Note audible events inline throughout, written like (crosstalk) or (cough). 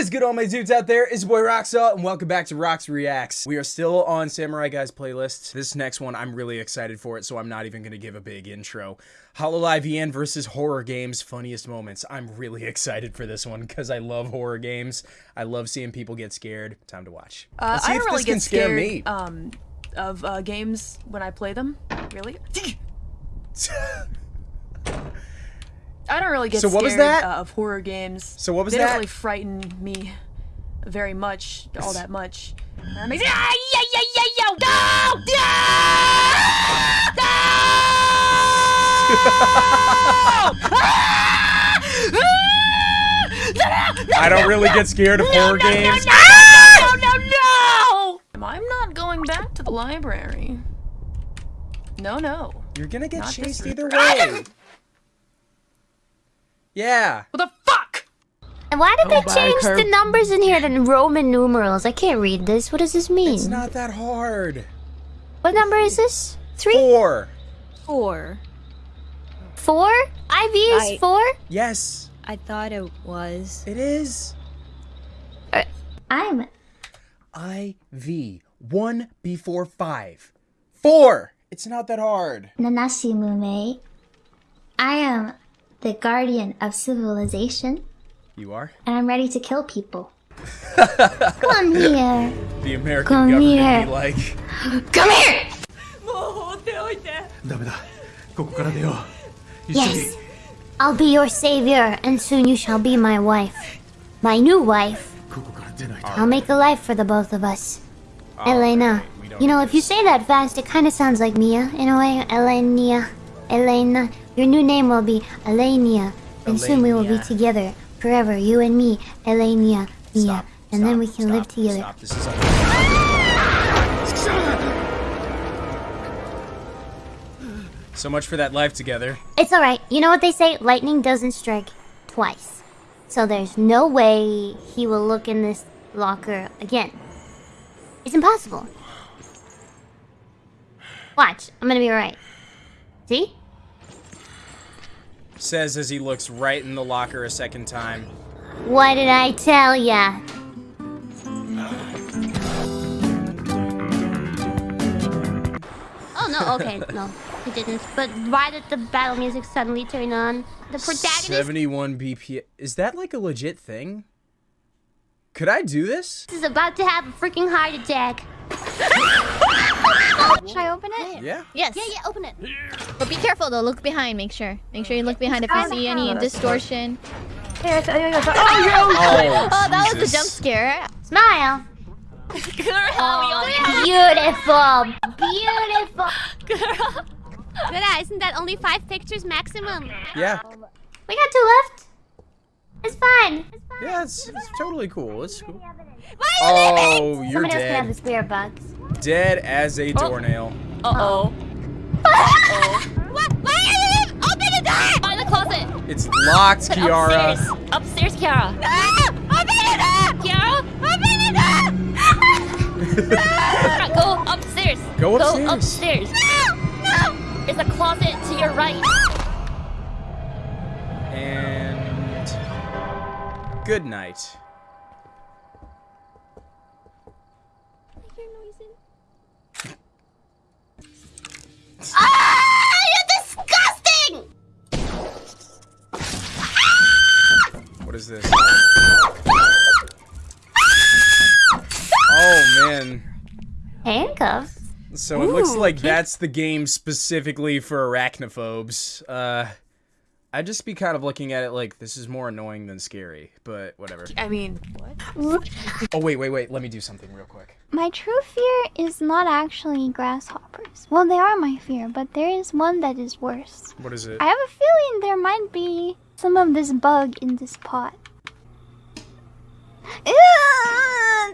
is good, all my dudes out there? It's your boy Roxaw, and welcome back to Rox Reacts. We are still on Samurai Guys playlist. This next one, I'm really excited for it, so I'm not even going to give a big intro. Hololive EN versus horror games, funniest moments. I'm really (laughs) excited for this one because I love horror games. I love seeing people get scared. Time to watch. Uh, I don't really get scare scared me. um, of uh, games when I play them. Really? (laughs) I don't really get So what scared was that? Uh, of horror games. So what was they that? don't really frighten me very much, all that much. That makes ah, yeah, yeah, yeah, yeah, no, no, I don't really get scared of horror games. no, no, no! I'm not going back to the library. No, no. You're gonna get Not chased either way. Yeah. What the fuck? And why did they change the numbers in here to Roman numerals? I can't read this. What does this mean? It's not that hard. What number is this? Three? Four. Four. Four? IV is I- four? Yes, I thought it was. it is. I'm. IV. One before five. Four. It's not that hard. Nanashi Mumei. I am the guardian of civilization, You are? and I'm ready to kill people. (laughs) Come here. The American Come government here. be like, Come here! ダメだここから出よう一緒に Yes. I'll be your savior, and soon you shall be my wife. My new wife. ここから出ないと I'll make a life for the both of us. Elena. You know, if you say that fast, it kind of sounds like Mia in a way. Elena. Elena. Your new name will be Elenia. And soon we will be together. Forever. You and me. Elenia. Mia. Stop, and then we can stop, live together. Stop. This is un- So much for that life together. It's alright. You know what they say? Lightning doesn't strike twice. So there's no way he will look in this locker again. It's impossible. Watch. I'm gonna be alright. See? Says as he looks right in the locker a second time. What did I tell ya? Oh no, okay, (laughs) no, he didn't. But why did the battle music suddenly turn on? The protagonist 71 BPM. Is that like a legit thing? Could I do this? this? is about to have a freaking heart attack. (laughs) (laughs) Should I open it? Yeah. Yes. Yeah, yeah, open it. But be careful though. Look behind. Make sure. Make sure you look behind if you see any distortion. Here, Oh, oh, oh, (laughs) oh, that was a Jesus. jump scare. Smile. Girl, (laughs) Beautiful. Beautiful. Greta, isn't that only five pictures maximum? Yeah. We got two left. It's fine. It's fine. Yeah, it's, it's totally cool. It's cool. Why Oh, you're Somebody else can have the dead. spirit box. Dead as a doornail. Uh-oh. (laughs) What? Why are you open the door? By the closet. It's locked, Kiara. Upstairs, Kiara. Ah! Open the door! Kiara, Open the door! (laughs) go upstairs. Go upstairs. Go upstairs. upstairs. No! No! There's a closet to your right. And good night. Handcuffs. So it looks like cute. that's the game specifically for arachnophobes. Uh I'd just be kind of looking at it like this is more annoying than scary, but whatever. I mean, what? Oh wait, wait, wait, let me do something real quick. My true fear is not actually grasshoppers. Well, they are my fear, but there is one that is worse. What is it? I have a feeling there might be some of this bug in this pot. Ew,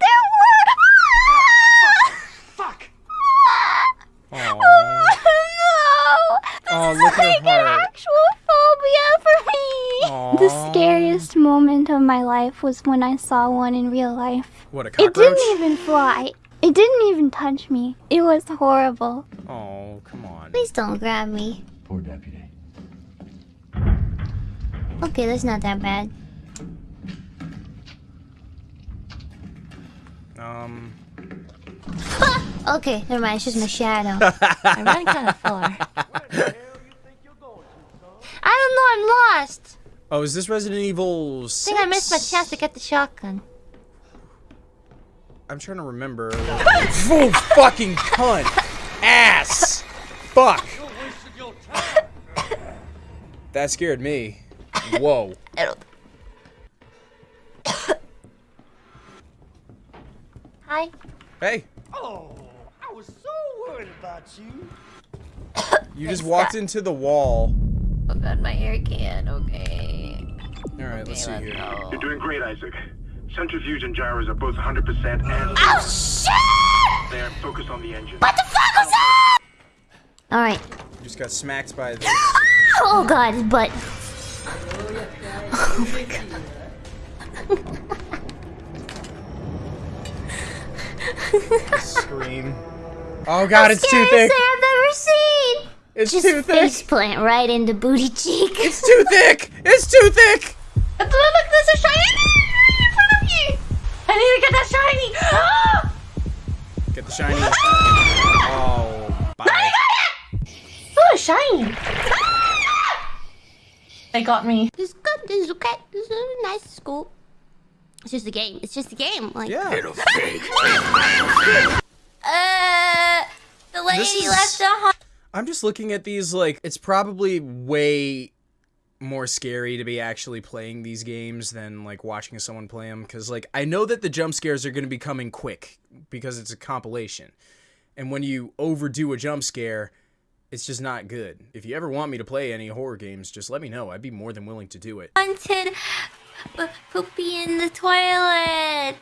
there no! This Aw, is look at her like an actual phobia for me. The scariest moment of my life was when I saw one in real life. What a It didn't even fly. It didn't even touch me. It was horrible. Oh, come on. Please don't grab me. Poor deputy. Okay, that's not that bad. Um. (laughs) Okay, never mind. It's just my shadow. I ran kind of far. (laughs) I don't know. I'm lost. Oh, is this Resident Evil? 6? I think I missed my chance to get the shotgun. I'm trying to remember. (laughs) oh, fucking cunt! Ass! Fuck! That scared me. Whoa. Hi. Hey. Oh, I was so worried about you. You just walked into the wall. Oh god, my hair can. Okay. Alright, let's see let's here. go. You're doing great, Isaac. Centrifuge and gyros are both 100% and Oh shit! they're focused on the engine. What the fuck was that? All right. You just got smacked by the. (gasps) Oh god, his butt. Scream. Oh god, it's too thick. I've ever seen. It's Just too thick. face plant right into booty cheek. It's too thick. It's too thick. Look, there's a shiny in front of you! I need to get that shiny! Ah! Get the shiny. Oh, bye. Oh, shiny! They got me. This is good. This is okay. This is a nice school. It's just a game. It's just a game. Like, Yeah. (laughs) uh, the lady is- left the home. I'm just looking at these like it's probably way more scary to be actually playing these games than like watching someone play them because like I know that the jump scares are going to be coming quick because it's a compilation. And when you overdo a jump scare, it's just not good. If you ever want me to play any horror games, just let me know. I'd be more than willing to do it. Haunted p- poopy in the toilet.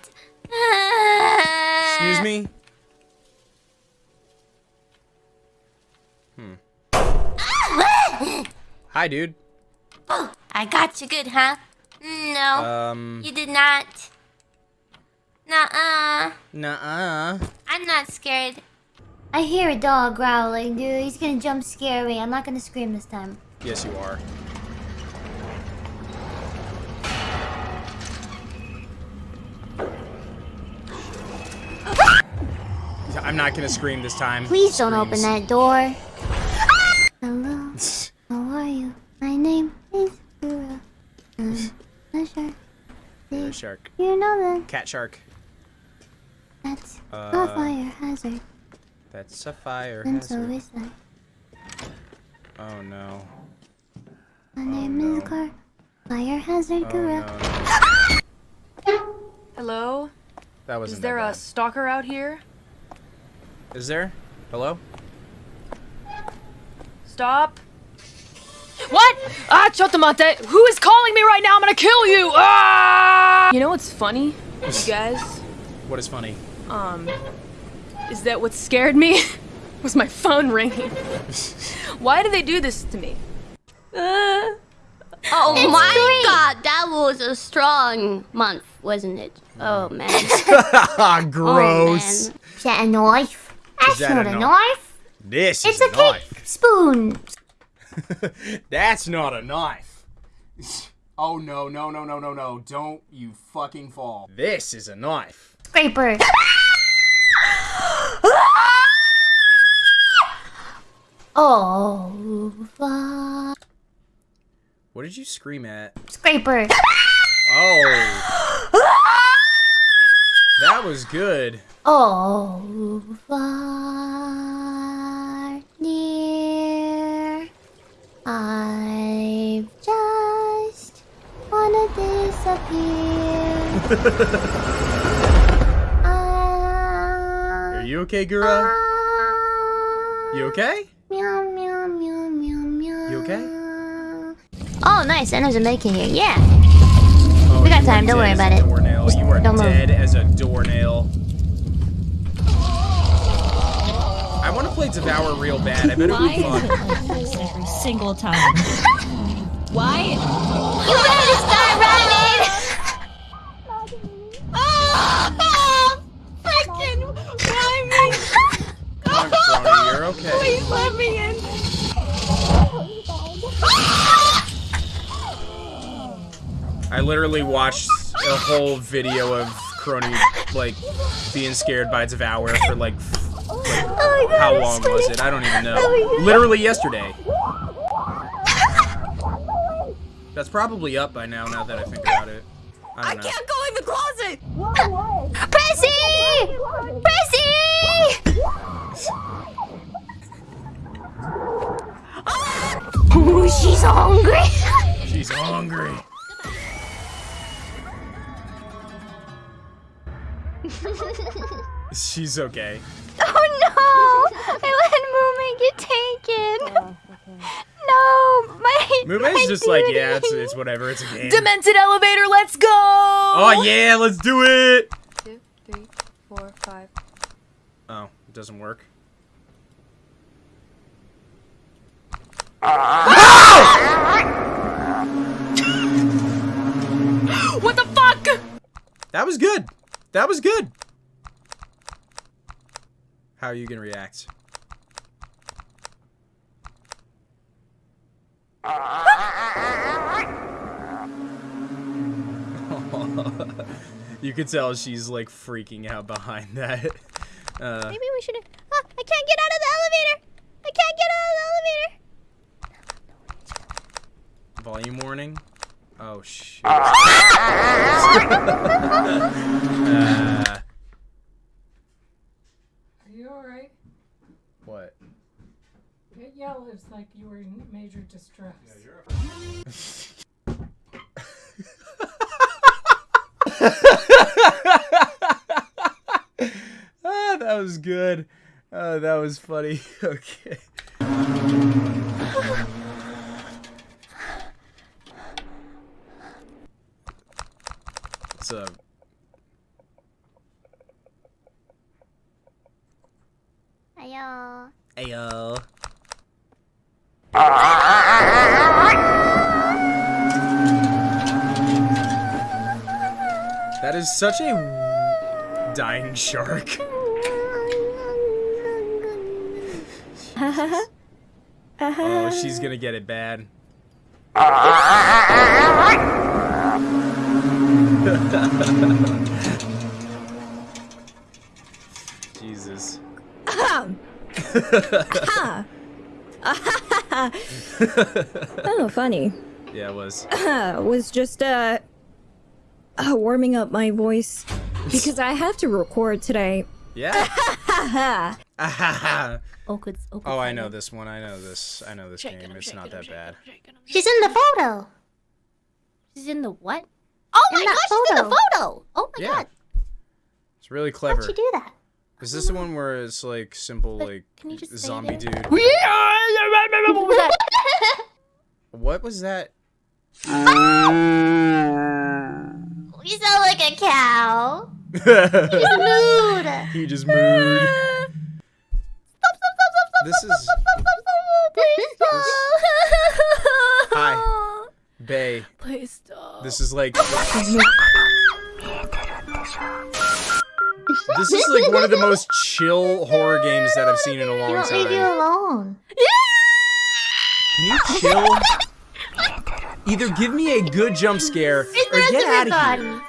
Excuse me? Hmm. Hi, dude. Oh, I got you good, huh? No, Um, you did not. Nuh-uh. nuh-uh. I'm not scared. I hear a dog growling, dude. He's gonna jump scare me. I'm not gonna scream this time. Yes, you are. I'm not gonna scream this time. Please don't open that door. Hello. How are you? My name is Gura. I'm a shark. Uh, shark. You know that Cat shark. that's a Uh, fire hazard. That's a fire And so is that. Oh no. My name is Car. Fire hazard Oh Gura. no. Hello? That wasn't Is there that a stalker out here? Bad. Is there? Hello? Stop. What? Ah, Chotamate! Who is calling me right now? I'm gonna kill you! Ah! You know what's funny, you guys? What is funny? Um, is that what scared me? (laughs) was my phone ringing. (laughs) Why do they do this to me? Uh, Oh It's my great. god, that was a strong month, wasn't it? Oh man. Gross. (laughs) Oh, man. Is that a knife? That's that not a knife? This It's is a a knife. cake spoon. (laughs) That's not a knife. (laughs) Oh no, no, no, no, no, no. Don't you fucking fall. This is a knife. Scraper. (laughs) oh, fuck. What did you scream at? Scraper. Oh. That was good. Oh, far near. I've just wanna disappear. (laughs) Ah. Are you okay, Gura? Ah. You okay? Meow, meow, meow, meow, meow. You okay? Oh, nice. And there's a make in here. Yeah. We got you time, are don't worry about it. Doornail. Just You are don't move. dead as a doornail. I want to play Devour real bad. I bet it would be fun. (laughs) every single time. Why? You better start running! Freaking! Why Come on, Kronii, you're okay. Please let me in. I literally watched a whole video of Kronii like being scared by Devour for like, like Oh God, how long was it? I don't even know. Oh. Literally yesterday. (laughs) That's probably up by now. Now that I think about it, I, don't know. go in the closet! Prissy! Prissy! Ooh, (laughs) she's hungry. (laughs) She's hungry. (laughs) She's okay. Oh no! I let Moo make it taken. Oh, no, my. Mumei's my just like, yeah, it's, it's whatever. It's a game. Demented elevator, let's go! Oh yeah, let's do it. Two, three, four, five. Oh, it doesn't work. (laughs) What the fuck? That was good. That was good. How are you gonna react? (laughs) you could tell she's like freaking out behind that. Uh, Maybe we should. Ah, I can't get out of the elevator. I can't get out of the elevator. volume warning. Oh shit. Uh, (laughs) Are you alright? what? It yelled it's like you were in major distress. Yeah, (laughs) ah, that was good. Uh, that was funny. (laughs) okay. What's up? Ayo. Ayo. That is such a dying shark. oh, she's gonna get it bad. (laughs) Jesus. (laughs) oh, funny. Yeah, it was. (coughs) was just uh, uh warming up my voice (laughs) because I have to record today. Yeah. (laughs) Oh, good. Oh, oh, I know this one. I know this. I know this game. It's not that bad. She's in the photo. She's in the what? Oh In my that gosh, she's in the photo. photo. Oh my Yeah. god. It's really clever. How'd she do that? Is this the one where it's like simple like can you just say zombie dude? (laughs) what was that? What was that? (laughs) You sound like a cow. (laughs) he Just mood. He just moved. This is hi, Bay. Please stop. This is like this is like one of the most chill horror games that I've seen in a long won't leave you time. alone. Can you chill? Either give me a good jump scare or It's the rest get out of here.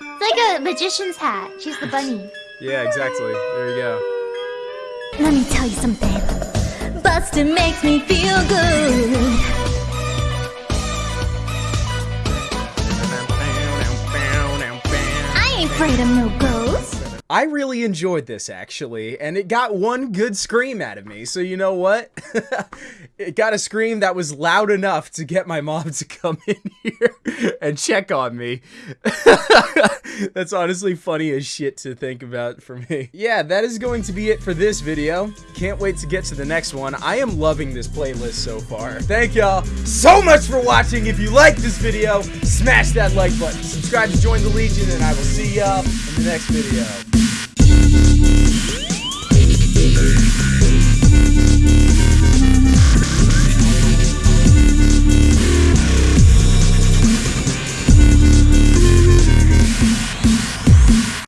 It's like a magician's hat. She's the bunny. Yeah, exactly. There you go. Let me tell you something. Bustin' makes me feel good. Of no ghosts. I really enjoyed this actually, and it got one good scream out of me. So you know what? (laughs) it got a scream that was loud enough to get my mom (laughs) to come in here and check on me. (laughs) That's honestly funny as shit to think about for me. Yeah, that is going to be it for this video. Can't wait to get to the next one. I am loving this playlist so far. Thank y'all so much for watching. If you like this video, smash that like button. Subscribe to join the Legion, and I will see y'all in the next video.